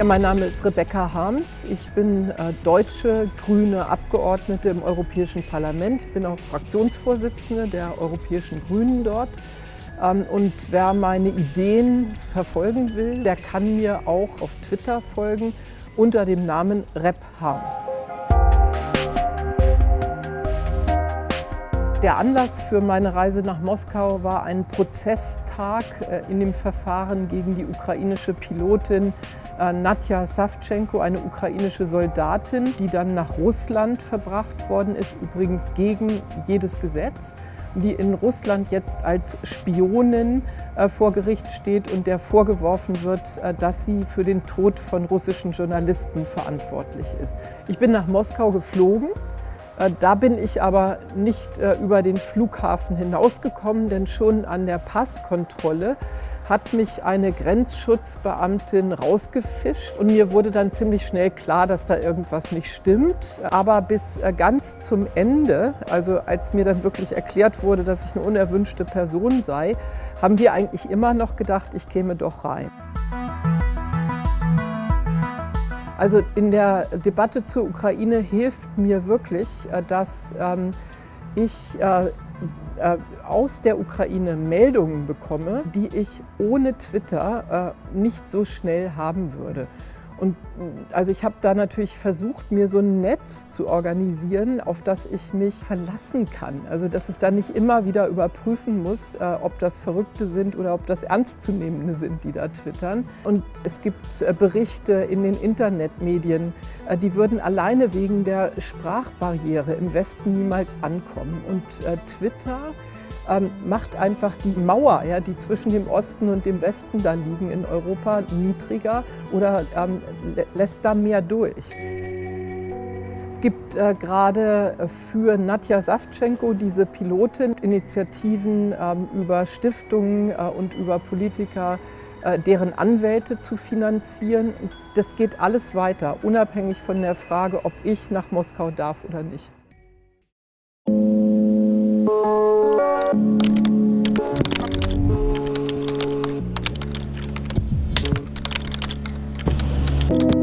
Ja, mein Name ist Rebecca Harms. Ich bin äh, deutsche grüne Abgeordnete im Europäischen Parlament. Bin auch Fraktionsvorsitzende der Europäischen Grünen dort. Ähm, und wer meine Ideen verfolgen will, der kann mir auch auf Twitter folgen unter dem Namen Rep Harms. Der Anlass für meine Reise nach Moskau war ein Prozesstag äh, in dem Verfahren gegen die ukrainische Pilotin äh, Nadja Savchenko, eine ukrainische Soldatin, die dann nach Russland verbracht worden ist, übrigens gegen jedes Gesetz die in Russland jetzt als Spionin äh, vor Gericht steht und der vorgeworfen wird, dass sie für den Tod von russischen Journalisten verantwortlich ist. Ich bin nach Moskau geflogen da bin ich aber nicht äh, über den Flughafen hinausgekommen, denn schon an der Passkontrolle hat mich eine Grenzschutzbeamtin rausgefischt und mir wurde dann ziemlich schnell klar, dass da irgendwas nicht stimmt. Aber bis äh, ganz zum Ende, also als mir dann wirklich erklärt wurde, dass ich eine unerwünschte Person sei, haben wir eigentlich immer noch gedacht, ich käme doch rein. Also in der Debatte zur Ukraine hilft mir wirklich, äh, dass ähm, ich äh, äh, aus der Ukraine Meldungen bekomme, die ich ohne Twitter nicht so schnell haben würde. Und also ich habe da natürlich versucht, mir so ein Netz zu organisieren, auf das ich mich verlassen kann. Also dass ich da nicht immer wieder überprüfen muss, äh, ob das Verrückte sind oder ob das Ernstzunehmende sind, die da twittern. Und es gibt äh, Berichte in den Internetmedien, äh, die würden alleine wegen der Sprachbarriere im Westen niemals ankommen. Und Twitter ähm, macht einfach die Mauer, ja, die zwischen dem Osten und dem Westen da liegen in Europa, niedriger oder ähm, lässt da mehr durch. Es gibt äh, gerade für Nadja Savchenko diese Pilotin-Initiativen ähm, über Stiftungen äh, und über Politiker, äh, deren Anwälte zu finanzieren. Das geht alles weiter, unabhängig von der Frage, ob ich nach Moskau darf oder nicht. you